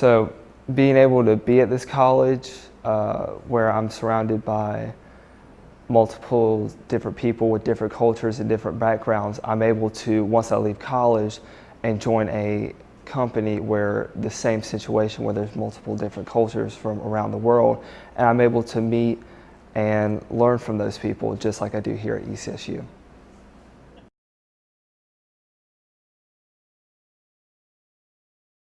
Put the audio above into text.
So being able to be at this college uh, where I'm surrounded by multiple different people with different cultures and different backgrounds, I'm able to, once I leave college, and join a company where the same situation where there's multiple different cultures from around the world, and I'm able to meet and learn from those people just like I do here at ECSU.